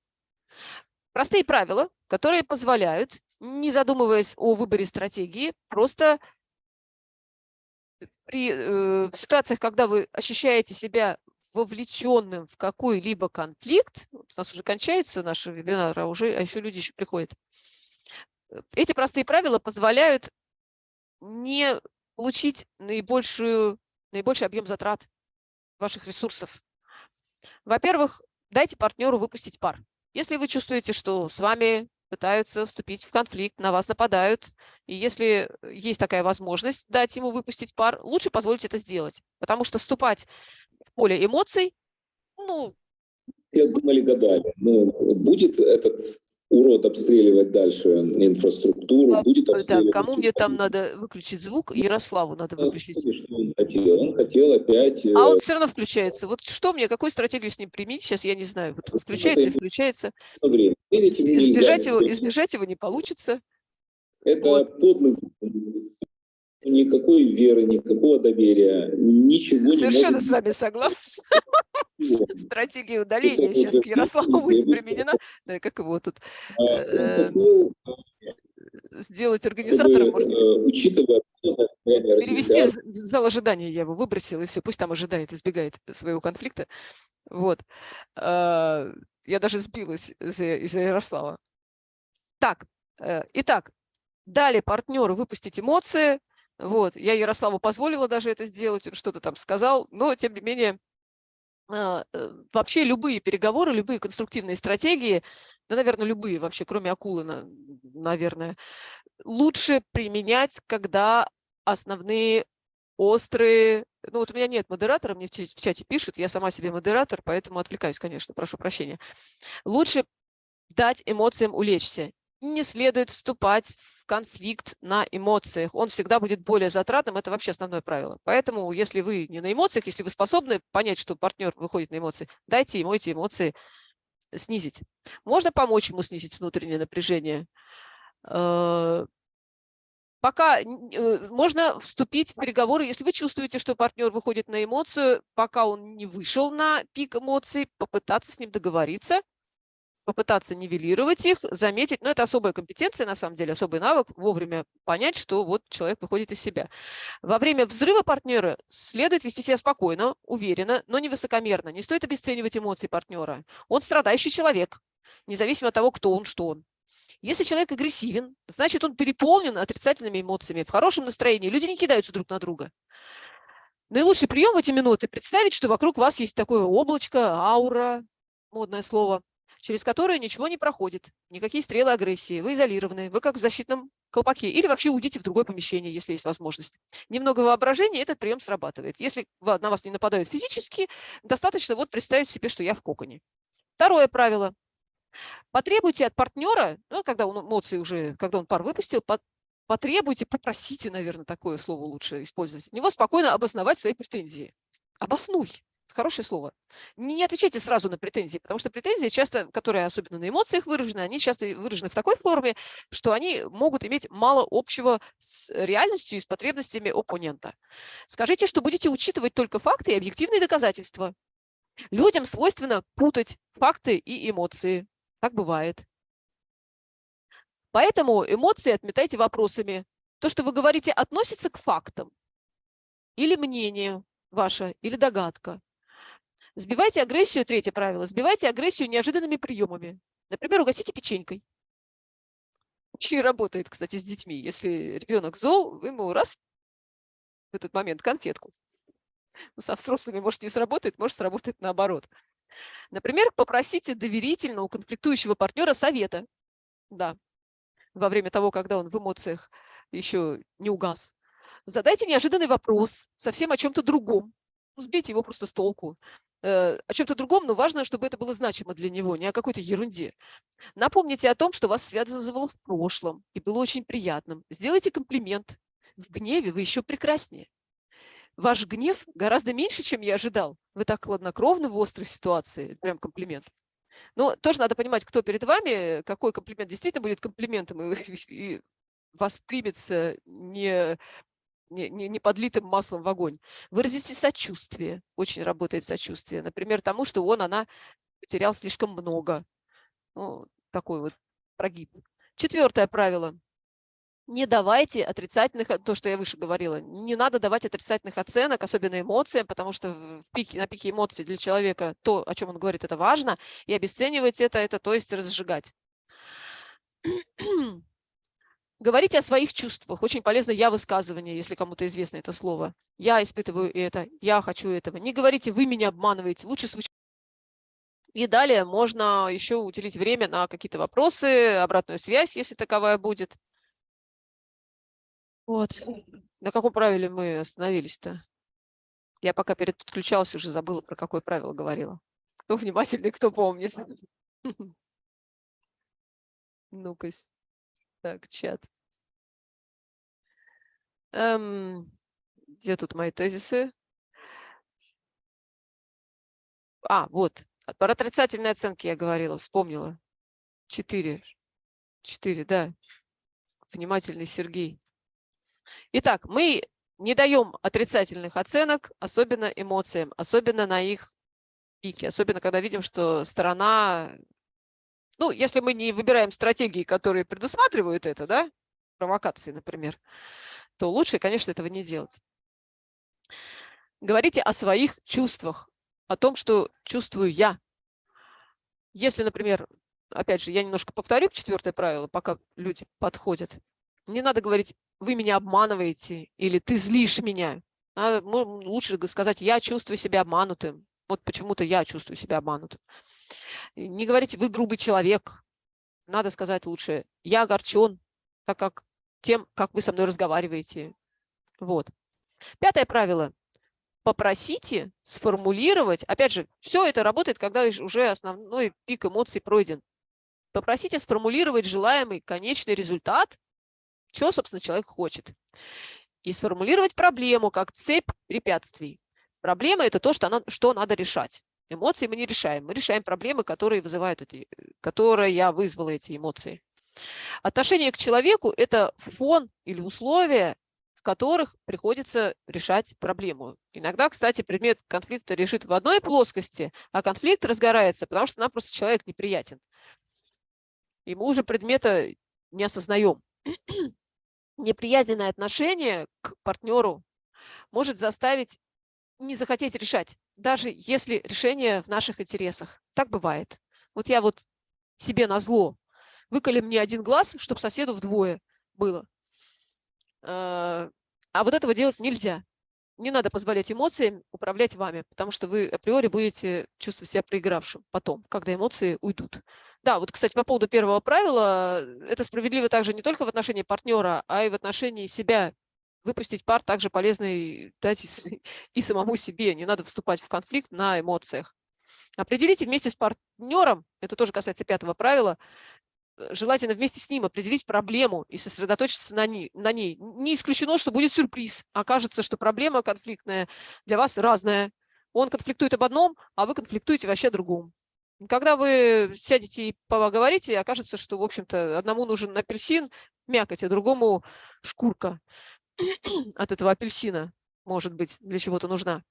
Простые правила, которые позволяют, не задумываясь о выборе стратегии, просто при э, ситуациях, когда вы ощущаете себя вовлеченным в какой-либо конфликт, у нас уже кончается наш вебинар, а уже а еще люди еще приходят. Э, эти простые правила позволяют не получить наибольшую, наибольший объем затрат ваших ресурсов. Во-первых, дайте партнеру выпустить пар. Если вы чувствуете, что с вами пытаются вступить в конфликт, на вас нападают, и если есть такая возможность дать ему выпустить пар, лучше позволить это сделать. Потому что вступать в поле эмоций, ну... Я думали, гадали. Ну, будет этот урод обстреливать дальше инфраструктуру, а, будет обстреливать... Да, кому мне там надо выключить звук? Ярославу надо выключить. Что он хотел? Он хотел опять... А он э, все равно включается. Вот что мне, какую стратегию с ним применить, сейчас я не знаю. Вот включается и включается. Избежать его, избежать его не получится. Это вот. подлый никакой веры, никакого доверия, ничего Совершенно не может... с вами согласна. Стратегия удаления сейчас к Ярославу будет применена. Да, как его тут а, э, сделать организатором, может быть. Э, учитывая Перевести в зал ожидания я его выбросил, и все, пусть там ожидает, избегает своего конфликта. Вот. Я даже сбилась из-за Ярослава. Так, э, итак, дали партнеру выпустить эмоции, вот, я Ярославу позволила даже это сделать, он что-то там сказал, но тем не менее, а, э, вообще любые переговоры, любые конструктивные стратегии, да, наверное, любые вообще, кроме акулы, наверное, лучше применять, когда основные острые, ну вот у меня нет модератора, мне в чате пишут, я сама себе модератор, поэтому отвлекаюсь, конечно, прошу прощения. Лучше дать эмоциям улечься не следует вступать в конфликт на эмоциях. Он всегда будет более затратным, это вообще основное правило. Поэтому, если вы не на эмоциях, если вы способны понять, что партнер выходит на эмоции, дайте ему эти эмоции снизить. Можно помочь ему снизить внутреннее напряжение. Э, пока э, можно вступить в переговоры, если вы чувствуете, что партнер выходит на эмоцию, пока он не вышел на пик эмоций, попытаться с ним договориться, попытаться нивелировать их, заметить, но это особая компетенция, на самом деле, особый навык, вовремя понять, что вот человек выходит из себя. Во время взрыва партнера следует вести себя спокойно, уверенно, но не высокомерно. Не стоит обесценивать эмоции партнера. Он страдающий человек, независимо от того, кто он, что он. Если человек агрессивен, значит, он переполнен отрицательными эмоциями. В хорошем настроении люди не кидаются друг на друга. Наилучший прием в эти минуты – представить, что вокруг вас есть такое облачко, аура, модное слово, через которое ничего не проходит, никакие стрелы агрессии, вы изолированы, вы как в защитном колпаке, или вообще уйдите в другое помещение, если есть возможность. Немного воображения, этот прием срабатывает. Если на вас не нападают физически, достаточно вот представить себе, что я в коконе. Второе правило. Потребуйте от партнера, ну, когда он эмоции уже, когда он пар выпустил, потребуйте, попросите, наверное, такое слово лучше использовать, от него спокойно обосновать свои претензии. Обоснуй. Хорошее слово. Не отвечайте сразу на претензии, потому что претензии часто, которые особенно на эмоциях выражены, они часто выражены в такой форме, что они могут иметь мало общего с реальностью и с потребностями оппонента. Скажите, что будете учитывать только факты и объективные доказательства. Людям свойственно путать факты и эмоции. Так бывает. Поэтому эмоции отметайте вопросами. То, что вы говорите, относится к фактам или мнению ваше, или догадка. Сбивайте агрессию, третье правило, сбивайте агрессию неожиданными приемами. Например, угостите печенькой. Очень работает, кстати, с детьми. Если ребенок зол, вы ему раз в этот момент конфетку. Ну, со взрослыми, может, не сработает, может, сработает наоборот. Например, попросите доверительно у конфликтующего партнера совета. Да, во время того, когда он в эмоциях еще не угас. Задайте неожиданный вопрос совсем о чем-то другом. Сбейте его просто с толку. Э, о чем-то другом, но важно, чтобы это было значимо для него, не о какой-то ерунде. Напомните о том, что вас связывало в прошлом и было очень приятным. Сделайте комплимент. В гневе вы еще прекраснее. Ваш гнев гораздо меньше, чем я ожидал. Вы так хладнокровны в острой ситуации. Прям комплимент. Но тоже надо понимать, кто перед вами, какой комплимент действительно будет комплиментом и, и воспримется не не, не, не подлитым маслом в огонь. Выразите сочувствие. Очень работает сочувствие. Например, тому, что он, она потерял слишком много. Ну, такой вот прогиб. Четвертое правило. Не давайте отрицательных, то, что я выше говорила, не надо давать отрицательных оценок, особенно эмоциям, потому что в пике, на пике эмоций для человека то, о чем он говорит, это важно, и обесценивать это, это то есть разжигать. Говорите о своих чувствах. Очень полезно «я» высказывание, если кому-то известно это слово. «Я испытываю это», «я хочу этого». Не говорите «вы меня обманываете». Лучше звучит. И далее можно еще уделить время на какие-то вопросы, обратную связь, если таковая будет. Вот. На каком правиле мы остановились-то? Я пока переключалась, уже забыла, про какое правило говорила. Кто внимательный, кто помнит. Ну-ка. Так, чат. Эм, где тут мои тезисы? А, вот. Про отрицательные оценки я говорила, вспомнила. Четыре. Четыре, да. Внимательный Сергей. Итак, мы не даем отрицательных оценок, особенно эмоциям, особенно на их пике, особенно когда видим, что сторона ну, если мы не выбираем стратегии, которые предусматривают это, да, провокации, например, то лучше, конечно, этого не делать. Говорите о своих чувствах, о том, что чувствую я. Если, например, опять же, я немножко повторю четвертое правило, пока люди подходят. Не надо говорить, вы меня обманываете или ты злишь меня. Надо, лучше сказать, я чувствую себя обманутым. Вот почему-то я чувствую себя обманутым. Не говорите, вы грубый человек. Надо сказать лучше, я огорчен, так как тем, как вы со мной разговариваете. Вот. Пятое правило. Попросите сформулировать, опять же, все это работает, когда уже основной пик эмоций пройден. Попросите сформулировать желаемый конечный результат, что, собственно, человек хочет. И сформулировать проблему как цепь препятствий. Проблема – это то, что, она, что надо решать. Эмоции мы не решаем. Мы решаем проблемы, которые вызывают эти, которые я вызвала эти эмоции. Отношение к человеку – это фон или условия, в которых приходится решать проблему. Иногда, кстати, предмет конфликта решит в одной плоскости, а конфликт разгорается, потому что нам просто человек неприятен. и мы уже предмета не осознаем. Неприязненное отношение к партнеру может заставить не захотеть решать, даже если решение в наших интересах. Так бывает. Вот я вот себе на зло выколи мне один глаз, чтобы соседу вдвое было. А, а вот этого делать нельзя. Не надо позволять эмоциям управлять вами, потому что вы априори будете чувствовать себя проигравшим потом, когда эмоции уйдут. Да, вот, кстати, по поводу первого правила, это справедливо также не только в отношении партнера, а и в отношении себя. Выпустить пар также полезно и, дать и, самому себе. Не надо вступать в конфликт на эмоциях. Определите вместе с партнером, это тоже касается пятого правила, Э, желательно вместе с ним определить проблему и сосредоточиться на ней. На ней. Не исключено, что будет сюрприз. Окажется, что проблема конфликтная для вас разная. Он конфликтует об одном, а вы конфликтуете вообще о другом. Когда вы сядете и поговорите, окажется, что, в общем-то, одному нужен апельсин, мякоть, а другому шкурка от этого апельсина, может быть, для чего-то нужна.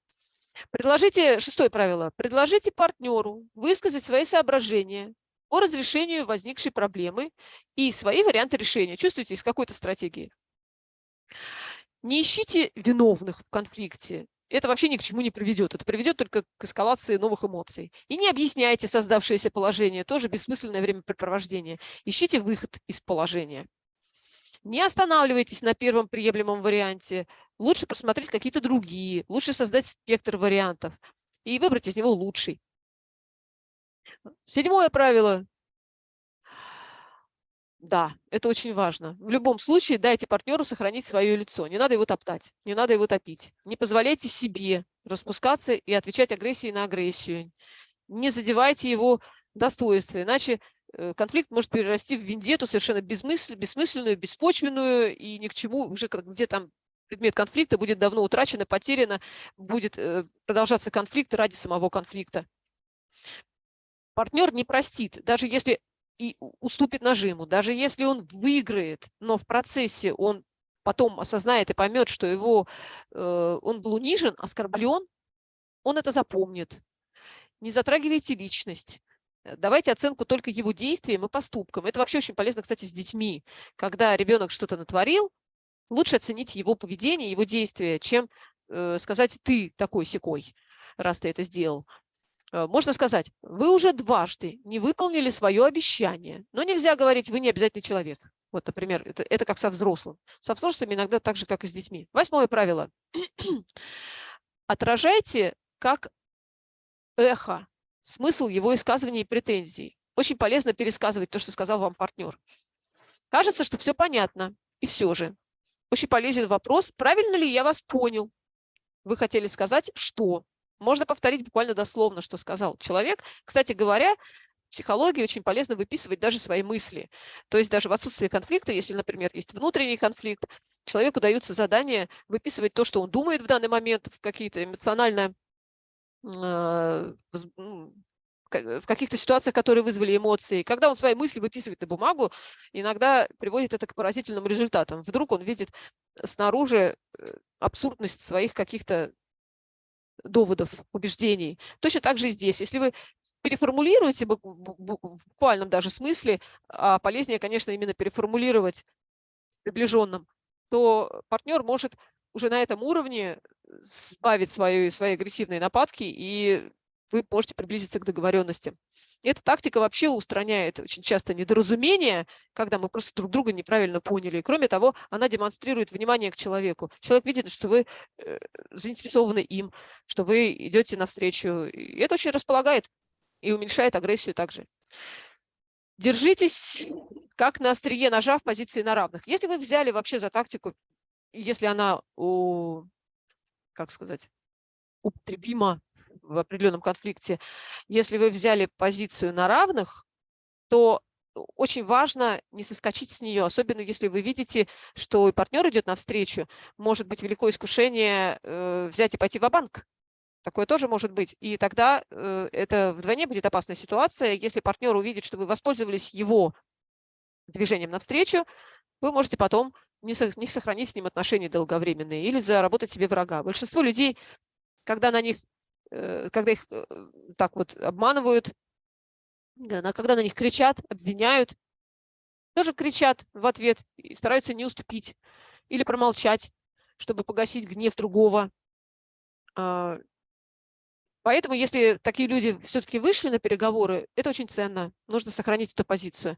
Предложите, шестое правило, предложите партнеру высказать свои соображения, по разрешению возникшей проблемы и свои варианты решения. Чувствуете, из какой-то стратегии. Не ищите виновных в конфликте. Это вообще ни к чему не приведет. Это приведет только к эскалации новых эмоций. И не объясняйте создавшееся положение. Тоже бессмысленное времяпрепровождение. Ищите выход из положения. Не останавливайтесь на первом приемлемом варианте. Лучше посмотреть какие-то другие. Лучше создать спектр вариантов и выбрать из него лучший. Седьмое правило. Да, это очень важно. В любом случае дайте партнеру сохранить свое лицо. Не надо его топтать, не надо его топить. Не позволяйте себе распускаться и отвечать агрессией на агрессию. Не задевайте его достоинство, иначе конфликт может перерасти в вендету совершенно бессмысленную, беспочвенную и ни к чему, уже где там предмет конфликта будет давно утрачен, потеряно, будет э, продолжаться конфликт ради самого конфликта партнер не простит, даже если и уступит нажиму, даже если он выиграет, но в процессе он потом осознает и поймет, что его, э, он был унижен, оскорблен, он это запомнит. Не затрагивайте личность. Давайте оценку только его действиям и поступкам. Это вообще очень полезно, кстати, с детьми. Когда ребенок что-то натворил, лучше оценить его поведение, его действия, чем э, сказать «ты такой секой, раз ты это сделал». Э, можно сказать, вы уже дважды не выполнили свое обещание, но нельзя говорить, вы не обязательный человек. Вот, например, это, это как со взрослым. Со взрослыми иногда так же, как и с детьми. Восьмое правило. Отражайте как эхо смысл его высказываний и претензий. Очень полезно пересказывать то, что сказал вам партнер. Кажется, что все понятно, и все же. Очень полезен вопрос, правильно ли я вас понял? Вы хотели сказать, что? Можно повторить буквально дословно, что сказал человек. Кстати говоря, в психологии очень полезно выписывать даже свои мысли. То есть даже в отсутствии конфликта, если, например, есть внутренний конфликт, человеку даются задания выписывать то, что он думает в данный момент, в какие-то эмоционально в каких-то ситуациях, которые вызвали эмоции. Когда он свои мысли выписывает на бумагу, иногда приводит это к поразительным результатам. Вдруг он видит снаружи э, абсурдность своих каких-то доводов, убеждений. Точно так же и здесь. Если вы переформулируете в буквальном даже смысле, а полезнее, конечно, именно переформулировать в приближенном, то партнер может уже на этом уровне сбавить свои, свои агрессивные нападки и вы можете приблизиться к договоренности. эта тактика вообще устраняет очень часто недоразумения, когда мы просто друг друга неправильно поняли. Кроме того, она демонстрирует внимание к человеку. Человек видит, что вы э, заинтересованы им, что вы идете навстречу. И это очень располагает и уменьшает агрессию также. Держитесь как на острие ножа в позиции на равных. Если вы взяли вообще за тактику, если она, у, как сказать, употребима в определенном конфликте, если вы взяли позицию на равных, то очень важно не соскочить с нее, особенно если вы видите, что партнер идет навстречу, может быть великое искушение э, взять и пойти в банк Такое тоже может быть. И тогда э, это вдвойне будет опасная ситуация. Если партнер увидит, что вы воспользовались его движением навстречу, вы можете потом не, не сохранить с ним отношения долговременные или заработать себе врага. Большинство людей, когда на них Э, когда их э, так вот обманывают, когда на них кричат, обвиняют, тоже кричат в ответ и стараются не уступить или промолчать, чтобы погасить гнев другого. А, поэтому, если такие люди все-таки вышли на переговоры, это очень ценно. Нужно сохранить эту позицию.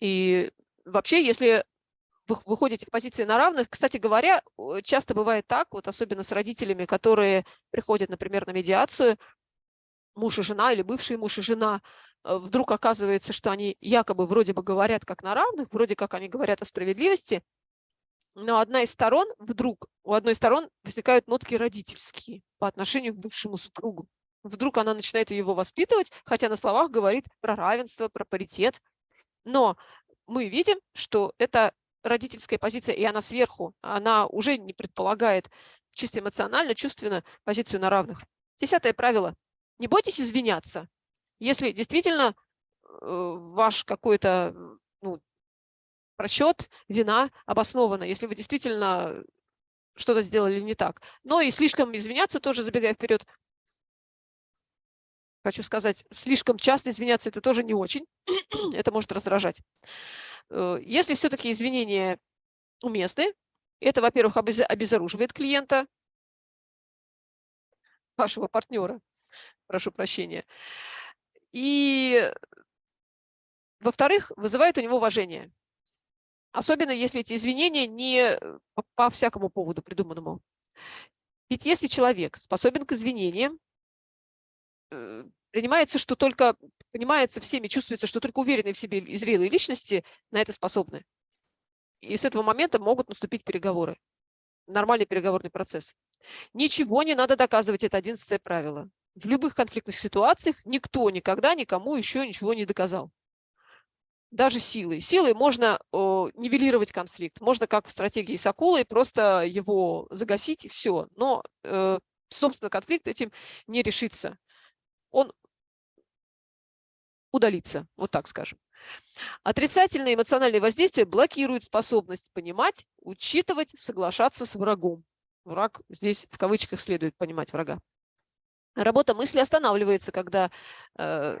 И вообще, если вы выходите в позиции на равных, кстати говоря, часто бывает так, вот особенно с родителями, которые приходят, например, на медиацию, муж и жена или бывший муж и жена, э, вдруг оказывается, что они якобы вроде бы говорят как на равных, вроде как они говорят о справедливости, но одна из сторон, вдруг у одной из сторон возникают нотки родительские по отношению к бывшему супругу. Вдруг она начинает его воспитывать, хотя на словах говорит про равенство, про паритет. Но мы видим, что это родительская позиция, и она сверху, она уже не предполагает чисто эмоционально, чувственно позицию на равных. Десятое правило. Не бойтесь извиняться. Если действительно э, ваш какой-то ну, просчет, вина обоснована, если вы действительно что-то сделали не так. Но и слишком извиняться, тоже забегая вперед, хочу сказать, слишком часто извиняться это тоже не очень, это может раздражать. Э, если все-таки извинения уместны, это, во-первых, обезоруживает клиента, вашего партнера, прошу прощения. И, во-вторых, вызывает у него уважение. Особенно, если эти извинения не по, по всякому поводу придуманному. Ведь если человек способен к извинениям, э, принимается, что только, понимается всеми, чувствуется, что только уверенные в себе и зрелые личности на это способны. И с этого момента могут наступить переговоры. Нормальный переговорный процесс. Ничего не надо доказывать, это одиннадцатое правило. В любых конфликтных ситуациях никто никогда никому еще ничего не доказал. Даже силой. Силой можно о, нивелировать конфликт. Можно, как в стратегии с акулой, просто его загасить и все. Но, э, собственно, конфликт этим не решится. Он удалится, вот так скажем. Отрицательное эмоциональное воздействие блокирует способность понимать, учитывать, соглашаться с врагом. Враг здесь в кавычках следует понимать врага. Работа мысли останавливается, когда э,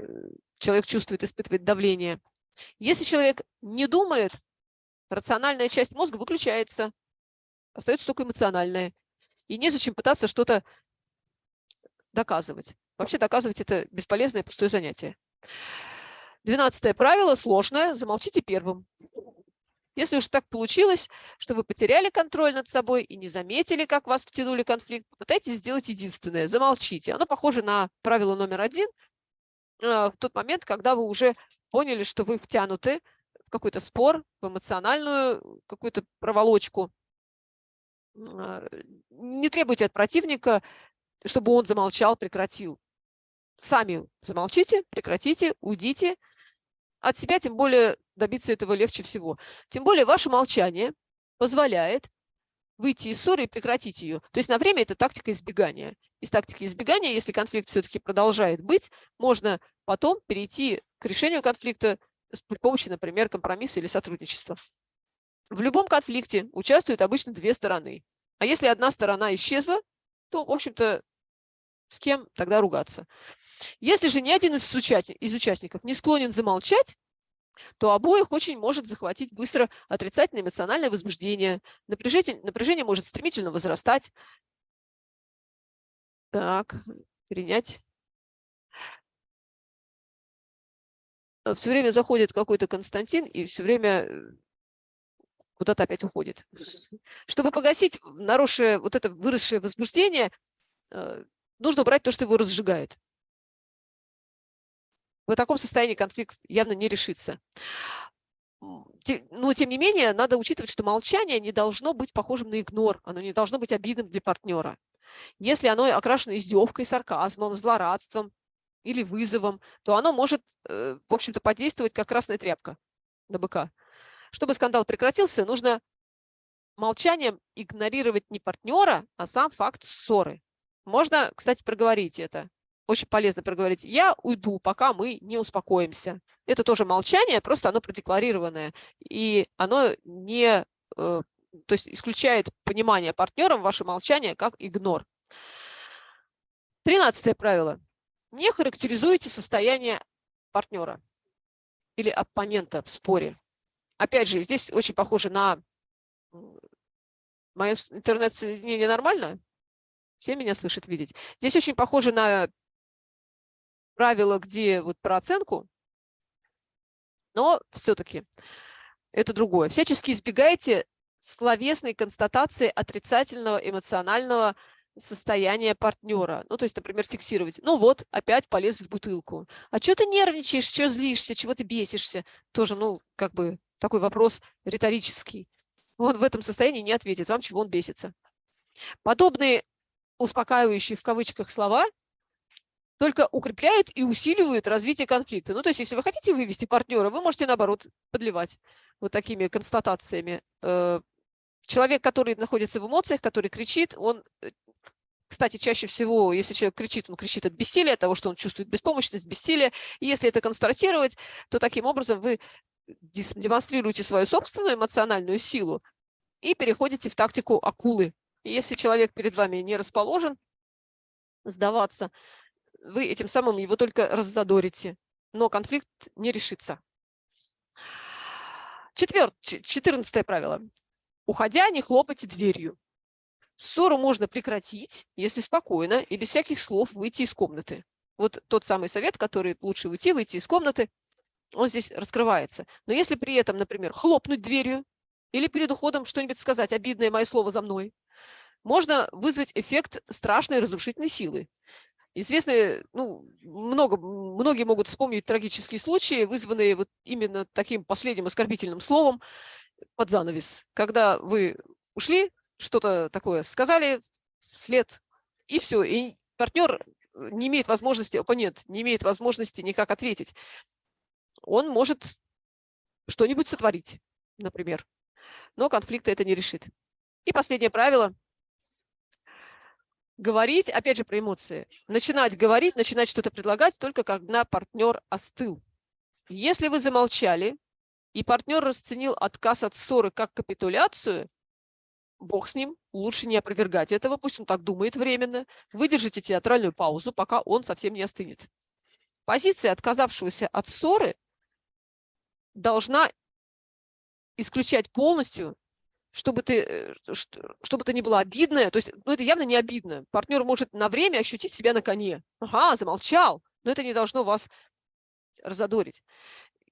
человек чувствует, испытывает давление. Если человек не думает, рациональная часть мозга выключается, остается только эмоциональная. И незачем пытаться что-то доказывать. Вообще доказывать – это бесполезное пустое занятие. Двенадцатое правило сложное. Замолчите первым. Если уж так получилось, что вы потеряли контроль над собой и не заметили, как вас втянули конфликт, попытайтесь сделать единственное – замолчите. Оно похоже на правило номер один а, в тот момент, когда вы уже поняли, что вы втянуты в какой-то спор, в эмоциональную какую-то проволочку. А, не требуйте от противника, чтобы он замолчал, прекратил. Сами замолчите, прекратите, уйдите – от себя, тем более добиться этого легче всего. Тем более ваше молчание позволяет выйти из ссоры и прекратить ее. То есть на время это тактика избегания. Из тактики избегания, если конфликт все-таки продолжает быть, можно потом перейти к решению конфликта при помощи, например, компромисса или сотрудничества. В любом конфликте участвуют обычно две стороны. А если одна сторона исчезла, то, в общем-то, с кем тогда ругаться? Если же ни один из, из участников не склонен замолчать, то обоих очень может захватить быстро отрицательное эмоциональное возбуждение. Напряжение, напряжение может стремительно возрастать. Так, перенять. Э, все время заходит какой-то Константин и все время э, куда-то опять уходит. Чтобы погасить наросшее, вот это выросшее возбуждение, э, нужно убрать то, что его разжигает. В таком состоянии конфликт явно не решится. Но, тем не менее, надо учитывать, что молчание не должно быть похожим на игнор, оно не должно быть обидным для партнера. Если оно окрашено издевкой, сарказмом, злорадством или вызовом, то оно может, э, в общем-то, подействовать как красная тряпка на быка. Чтобы скандал прекратился, нужно молчанием игнорировать не партнера, а сам факт ссоры. Можно, кстати, проговорить это очень полезно проговорить, я уйду, пока мы не успокоимся. Это тоже молчание, просто оно продекларированное, и оно не, э, то есть исключает понимание партнером ваше молчание как игнор. Тринадцатое правило. Не характеризуйте состояние партнера. или оппонента в споре. Опять же, здесь очень похоже на... Мое интернет-соединение нормально? Все меня слышат, видеть. Здесь очень похоже на правило, где вот про оценку, но все-таки это другое. Всячески избегайте словесной констатации отрицательного эмоционального состояния партнера. Ну, то есть, например, фиксировать. Ну вот, опять полез в бутылку. А что ты нервничаешь, что злишься, чего ты бесишься? Тоже, ну, как бы такой вопрос риторический. Он в этом состоянии не ответит вам, чего он бесится. Подобные успокаивающие в кавычках слова только укрепляют и усиливают развитие конфликта. Ну, то есть, если вы хотите вывести партнера, вы можете, наоборот, подливать вот такими констатациями. Э, человек, который находится в эмоциях, который кричит, он э, кстати, чаще всего, если человек кричит, он кричит от бессилия, от того, что он чувствует беспомощность, бессилие. И если это констатировать, то таким образом вы демонстрируете свою собственную эмоциональную силу и переходите в тактику акулы. И если человек перед вами не расположен сдаваться, вы этим самым его только раззадорите, но конфликт не решится. Четвер... Четырнадцатое правило. Уходя, не хлопайте дверью. Ссору можно прекратить, если спокойно и без всяких слов выйти из комнаты. Вот тот самый совет, который лучше уйти, выйти из комнаты, он здесь раскрывается. Но если при этом, например, хлопнуть дверью или перед уходом что-нибудь сказать, обидное мое слово за мной, можно вызвать эффект страшной разрушительной силы. Известные, ну, много, многие могут вспомнить трагические случаи, вызванные вот именно таким последним оскорбительным словом под занавес, когда вы ушли, что-то такое сказали вслед, и все. И партнер не имеет возможности, оппонент не имеет возможности никак ответить. Он может что-нибудь сотворить, например. Но конфликта это не решит. И последнее правило. Говорить, опять же, про эмоции. Начинать говорить, начинать что-то предлагать только когда партнер остыл. Если вы замолчали, и партнер расценил отказ от ссоры как капитуляцию, бог с ним, лучше не опровергать этого, пусть он так думает временно, выдержите театральную паузу, пока он совсем не остынет. Позиция отказавшегося от ссоры должна исключать полностью, чтобы ты, э, чтобы это не было обидное, то есть, ну это явно не обидно. Партнер может на время ощутить себя на коне. Ага, замолчал, но это не должно вас разодорить.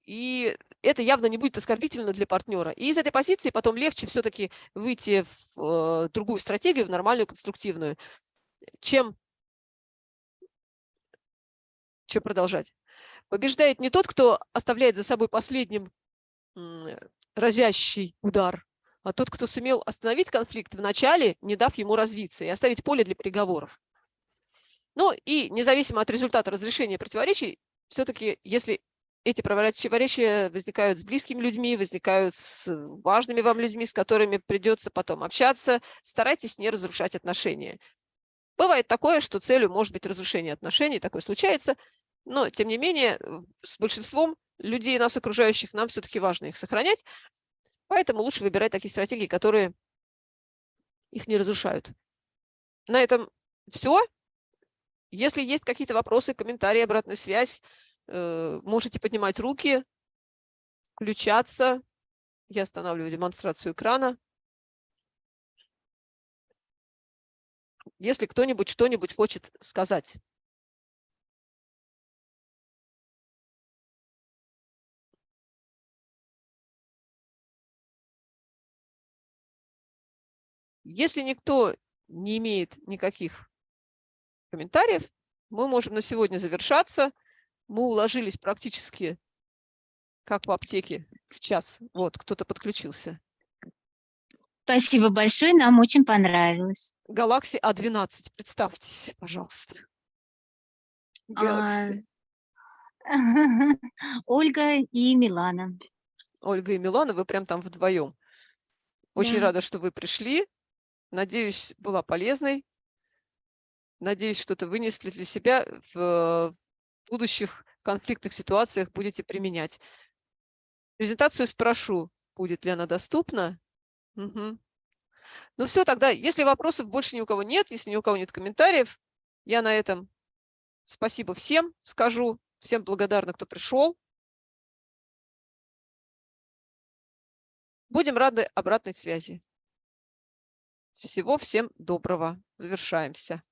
И это явно не будет оскорбительно для партнера. И из этой позиции потом легче все-таки выйти в э, другую стратегию, в нормальную, конструктивную, чем, чем продолжать. Побеждает не тот, кто оставляет за собой последним разящий удар, тот, кто сумел остановить конфликт в начале, не дав ему развиться, и оставить поле для переговоров. Ну и независимо от результата разрешения противоречий, все-таки, если эти противоречия возникают с близкими людьми, возникают с важными вам людьми, с которыми придется потом общаться. Старайтесь не разрушать отношения. Бывает такое, что целью может быть разрушение отношений, такое случается, но тем не менее с большинством людей, нас окружающих, нам все-таки важно их сохранять, поэтому лучше выбирать такие стратегии, которые их не разрушают. На этом все. Если есть какие-то вопросы, комментарии, обратная связь, Э, можете поднимать руки, включаться. Я останавливаю демонстрацию экрана. Если кто-нибудь что-нибудь хочет сказать. Если никто не имеет никаких комментариев, мы можем на сегодня завершаться мы уложились практически как в аптеке в час. Вот, кто-то подключился. Спасибо большое, нам очень понравилось. Galaxy A12, представьтесь, пожалуйста. Galaxy. А... Ольга и Милана. Ольга и Милана, вы прям там вдвоем. Очень да. рада, что вы пришли. Надеюсь, была полезной. Надеюсь, что-то вынесли для себя в будущих конфликтных ситуациях будете применять. Презентацию спрошу, будет ли она доступна. Угу. Ну все, тогда, если вопросов больше ни у кого нет, если ни у кого нет комментариев, я на этом спасибо всем скажу, всем благодарна, кто пришел. Будем рады обратной связи. Всего всем доброго. Завершаемся.